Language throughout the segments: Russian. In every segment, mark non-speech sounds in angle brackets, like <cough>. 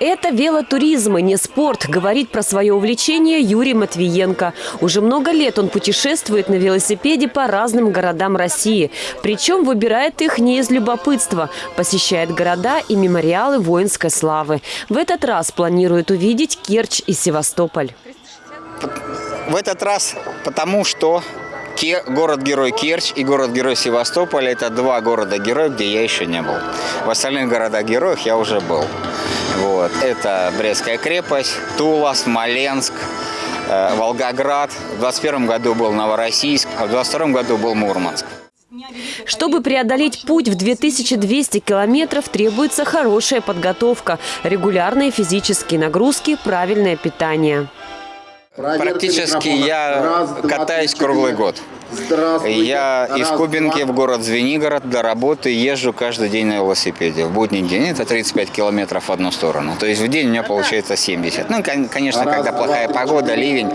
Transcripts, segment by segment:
Это велотуризм, и не спорт, говорит про свое увлечение Юрий Матвиенко. Уже много лет он путешествует на велосипеде по разным городам России. Причем выбирает их не из любопытства. Посещает города и мемориалы воинской славы. В этот раз планирует увидеть Керчь и Севастополь. В этот раз потому, что город-герой Керчь и город-герой Севастополь – это два города-героя, где я еще не был. В остальных городах-героях я уже был. Вот. Это Брестская крепость, Тула, Смоленск, э, Волгоград. В 21 году был Новороссийск, а в 22 году был Мурманск. Чтобы преодолеть путь в 2200 километров, требуется хорошая подготовка, регулярные физические нагрузки, правильное питание. Практически я катаюсь круглый год. Я из Кубинки в город Звенигород до работы езжу каждый день на велосипеде. В будний день это 35 километров в одну сторону. То есть в день у меня получается 70. Ну, кон- конечно, когда плохая погода, ливень,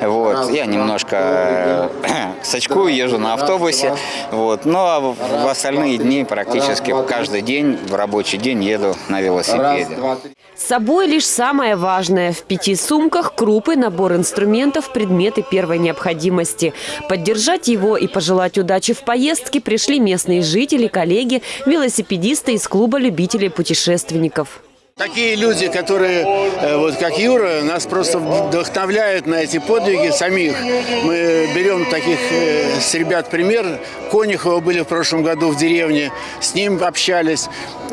вот, я немножко э, <clears throat> сачкую, езжу на автобусе. Вот, но а в в остальные дни практически каждый день, в рабочий день еду на велосипеде. С собой лишь самое важное. В пяти сумках крупы, набор инструментов, предметы первой необходимости. Поддержать его и пожелать удачи в поездке пришли местные жители, коллеги, велосипедисты из клуба любителей путешественников. Такие люди, которые, э, вот как Юра, нас просто вдохновляют на эти подвиги самих. Мы берем таких э, с ребят пример. Конюхова были в прошлом году в деревне, с ним общались.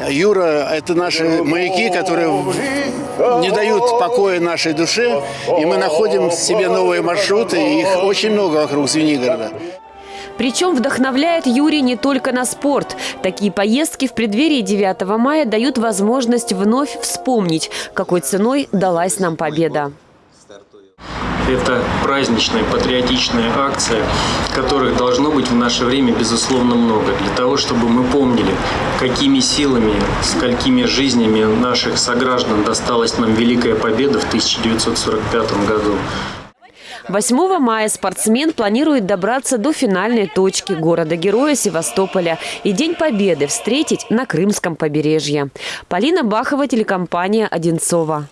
Юра – это наши маяки, которые не дают покоя нашей душе. И мы находим себе новые маршруты, их очень много вокруг Звенигорода. Причем вдохновляет Юрий не только на спорт. Такие поездки в преддверии 9 мая дают возможность вновь вспомнить, какой ценой далась нам победа. Это праздничная, патриотичная акция, которых должно быть в наше время, безусловно, много. Для того, чтобы мы помнили, какими силами, сколькими жизнями наших сограждан досталась нам Великая Победа в 1945 году. 8 мая спортсмен планирует добраться до финальной точки города-героя Севастополя и День Победы встретить на Крымском побережье. Полина Бахова, телекомпания «Одинцова».